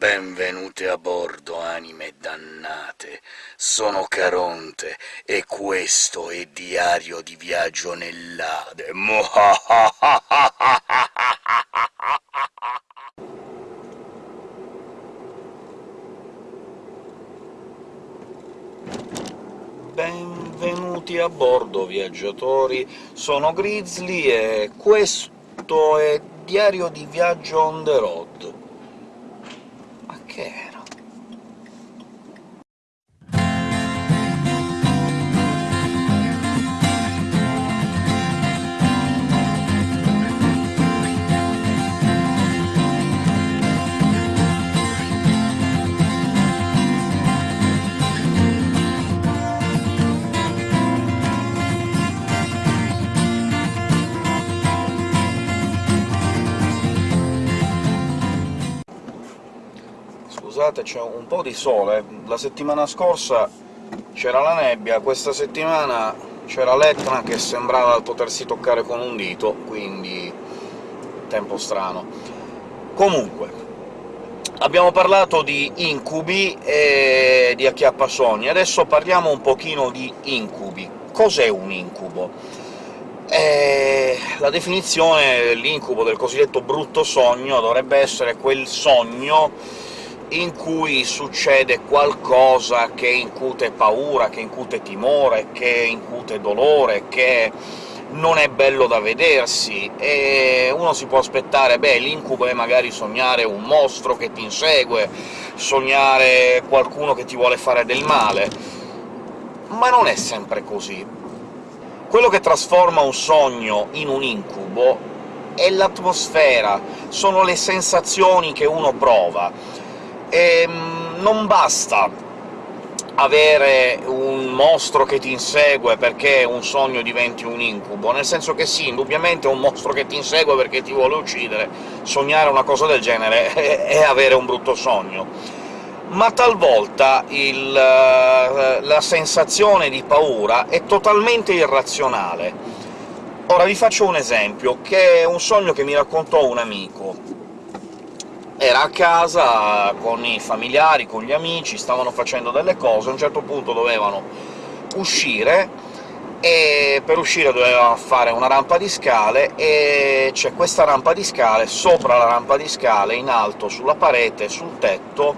Benvenute a bordo, anime dannate. Sono Caronte, e questo è Diario di viaggio nell'Ade. Benvenuti a bordo, viaggiatori. Sono Grizzly e questo è Diario di viaggio on the road. Scusate, c'è un po' di sole. La settimana scorsa c'era la nebbia, questa settimana c'era l'Etna che sembrava potersi toccare con un dito, quindi tempo strano. Comunque, abbiamo parlato di incubi e di acchiappasogni, adesso parliamo un pochino di incubi. Cos'è un incubo? Eh, la definizione dell'incubo, del cosiddetto brutto sogno, dovrebbe essere quel sogno in cui succede qualcosa che incute paura, che incute timore, che incute dolore, che non è bello da vedersi, e uno si può aspettare beh, l'incubo è magari sognare un mostro che ti insegue, sognare qualcuno che ti vuole fare del male, ma non è sempre così. Quello che trasforma un sogno in un incubo è l'atmosfera, sono le sensazioni che uno prova e ehm, non basta avere un mostro che ti insegue perché un sogno diventi un incubo, nel senso che sì, indubbiamente un mostro che ti insegue perché ti vuole uccidere, sognare una cosa del genere è avere un brutto sogno. Ma talvolta il, eh, la sensazione di paura è totalmente irrazionale. Ora vi faccio un esempio, che è un sogno che mi raccontò un amico era a casa con i familiari, con gli amici, stavano facendo delle cose, a un certo punto dovevano uscire, e per uscire doveva fare una rampa di scale, e c'è questa rampa di scale, sopra la rampa di scale, in alto, sulla parete, sul tetto,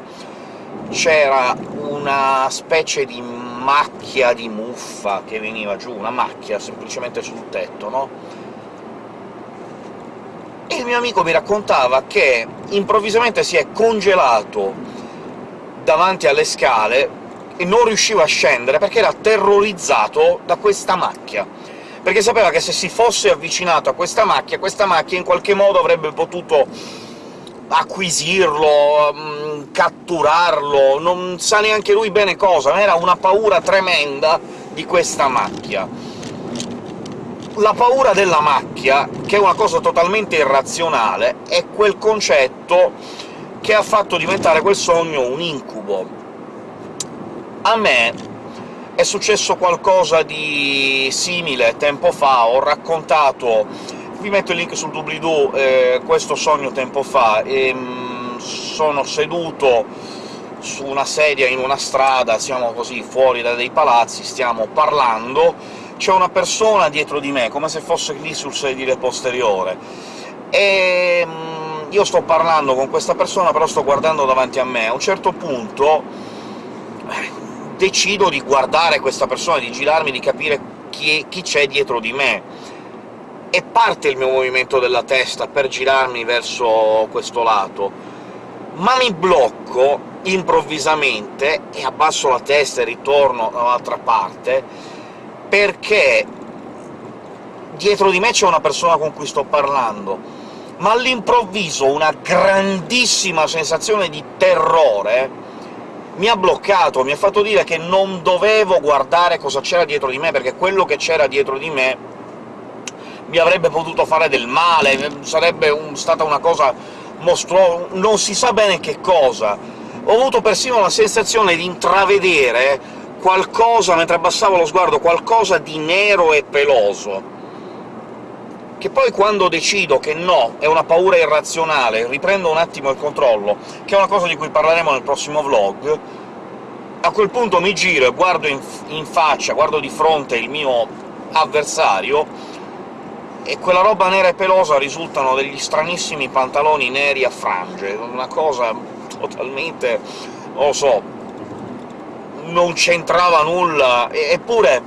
c'era una specie di macchia di muffa che veniva giù, una macchia semplicemente sul tetto, no? Il mio amico mi raccontava che improvvisamente si è congelato davanti alle scale e non riusciva a scendere perché era terrorizzato da questa macchia, perché sapeva che se si fosse avvicinato a questa macchia, questa macchia in qualche modo avrebbe potuto acquisirlo, mm, catturarlo, non sa neanche lui bene cosa, ma era una paura tremenda di questa macchia la paura della macchia, che è una cosa totalmente irrazionale, è quel concetto che ha fatto diventare quel sogno un incubo. A me è successo qualcosa di simile tempo fa, ho raccontato vi metto il link sul doobly-doo, eh, questo sogno tempo fa, e mh, sono seduto su una sedia in una strada, siamo così fuori da dei palazzi, stiamo parlando, c'è una persona dietro di me, come se fosse lì sul sedile posteriore, e mm, io sto parlando con questa persona, però sto guardando davanti a me. A un certo punto decido di guardare questa persona, di girarmi, di capire chi c'è dietro di me, e parte il mio movimento della testa per girarmi verso questo lato, ma mi blocco improvvisamente e abbasso la testa e ritorno dall'altra parte, perché dietro di me c'è una persona con cui sto parlando, ma all'improvviso una grandissima sensazione di terrore mi ha bloccato, mi ha fatto dire che non dovevo guardare cosa c'era dietro di me, perché quello che c'era dietro di me mi avrebbe potuto fare del male, sarebbe un, stata una cosa mostruosa, non si sa bene che cosa. Ho avuto persino la sensazione di intravedere qualcosa, mentre abbassavo lo sguardo, qualcosa di nero e peloso, che poi quando decido che no, è una paura irrazionale, riprendo un attimo il controllo, che è una cosa di cui parleremo nel prossimo vlog, a quel punto mi giro e guardo in, in faccia, guardo di fronte il mio avversario, e quella roba nera e pelosa risultano degli stranissimi pantaloni neri a frange, una cosa totalmente... non lo so... non c'entrava nulla, eppure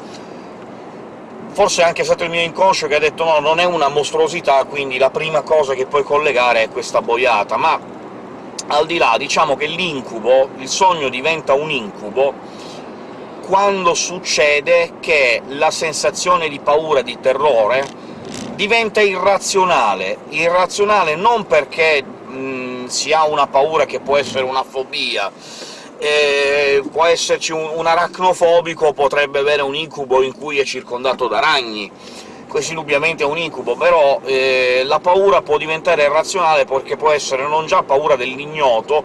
forse è anche stato il mio inconscio che ha detto «no, non è una mostruosità, quindi la prima cosa che puoi collegare è questa boiata», ma al di là, diciamo che l'incubo, il sogno diventa un incubo quando succede che la sensazione di paura, di terrore, diventa irrazionale. Irrazionale non perché mh, si ha una paura che può essere una fobia, eh, può esserci un, un aracnofobico, potrebbe avere un incubo in cui è circondato da ragni, questo indubbiamente è un incubo, però eh, la paura può diventare irrazionale perché può essere non già paura dell'ignoto,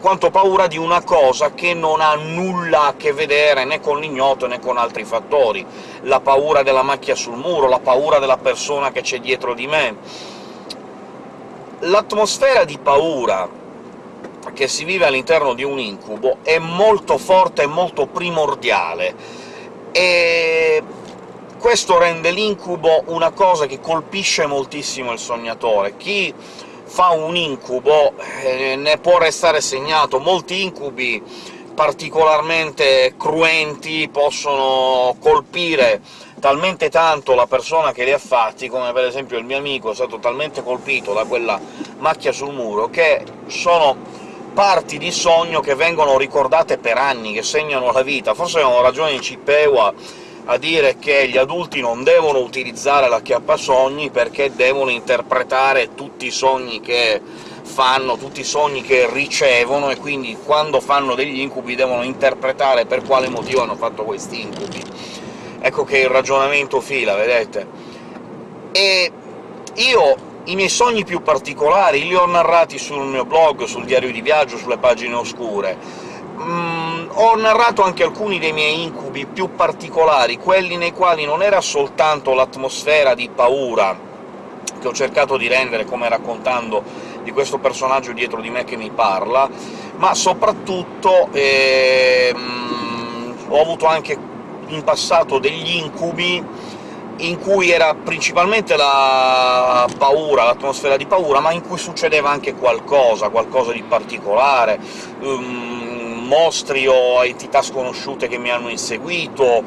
quanto paura di una cosa che non ha nulla a che vedere né con l'ignoto né con altri fattori. La paura della macchia sul muro, la paura della persona che c'è dietro di me. L'atmosfera di paura che si vive all'interno di un incubo è molto forte e molto primordiale, e questo rende l'incubo una cosa che colpisce moltissimo il sognatore. Chi fa un incubo eh, ne può restare segnato. Molti incubi particolarmente cruenti possono colpire talmente tanto la persona che li ha fatti, come per esempio il mio amico è stato talmente colpito da quella macchia sul muro, che sono parti di sogno che vengono ricordate per anni, che segnano la vita. Forse avevano ragione in Cipewa a dire che gli adulti non devono utilizzare la chiappasogni perché devono interpretare tutti i sogni che fanno, tutti i sogni che ricevono, e quindi quando fanno degli incubi devono interpretare per quale motivo hanno fatto questi incubi. Ecco che il ragionamento fila, vedete? E io i miei sogni più particolari li ho narrati sul mio blog, sul diario di viaggio, sulle pagine oscure. Mm, ho narrato anche alcuni dei miei incubi più particolari, quelli nei quali non era soltanto l'atmosfera di paura che ho cercato di rendere, come raccontando di questo personaggio dietro di me che mi parla, ma soprattutto ehm, ho avuto anche in passato degli incubi in cui era principalmente la paura, l'atmosfera di paura, ma in cui succedeva anche qualcosa, qualcosa di particolare, um, mostri o entità sconosciute che mi hanno inseguito,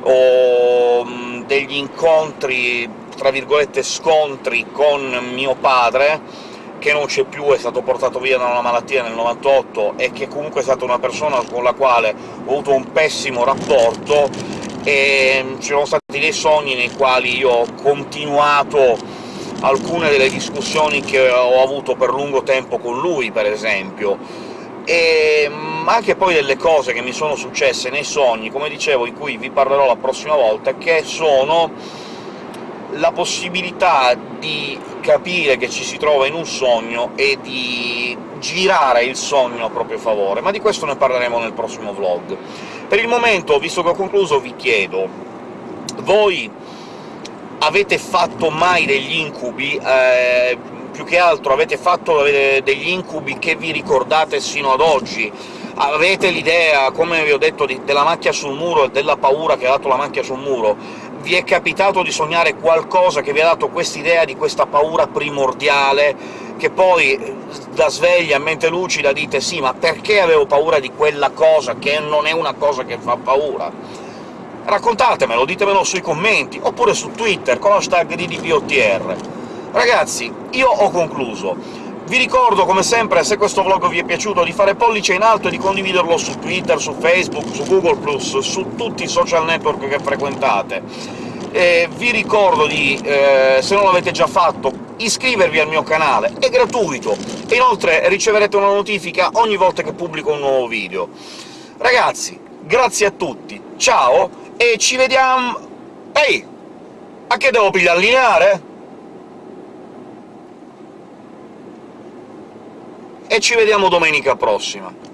o um, degli incontri, tra virgolette scontri, con mio padre, che non c'è più, è stato portato via da una malattia nel 98, e che comunque è stata una persona con la quale ho avuto un pessimo rapporto, e mm, ci sono stati dei sogni nei quali io ho continuato alcune delle discussioni che ho avuto per lungo tempo con lui, per esempio, e mm, anche poi delle cose che mi sono successe nei sogni, come dicevo, in cui vi parlerò la prossima volta, che sono la possibilità di capire che ci si trova in un sogno e di girare il sogno a proprio favore, ma di questo ne parleremo nel prossimo vlog. Per il momento, visto che ho concluso, vi chiedo voi avete fatto mai degli incubi? Eh, più che altro avete fatto degli incubi che vi ricordate sino ad oggi? Avete l'idea, come vi ho detto, della macchia sul muro e della paura che ha dato la macchia sul muro? Vi è capitato di sognare qualcosa che vi ha dato quest'idea di questa paura primordiale, che poi da sveglia, a mente lucida, dite «sì, ma perché avevo paura di quella cosa, che non è una cosa che fa paura?» Raccontatemelo, ditemelo sui commenti, oppure su Twitter, con hashtag DDPOTR. Ragazzi, io ho concluso. Vi ricordo, come sempre, se questo vlog vi è piaciuto, di fare pollice in alto e di condividerlo su Twitter, su Facebook, su Google+, su tutti i social network che frequentate. E vi ricordo di, eh, se non l'avete già fatto, iscrivervi al mio canale, è gratuito, e inoltre riceverete una notifica ogni volta che pubblico un nuovo video. Ragazzi, grazie a tutti, ciao, e ci vediamo... Ehi! A che devo pigliare lineare? E ci vediamo domenica prossima.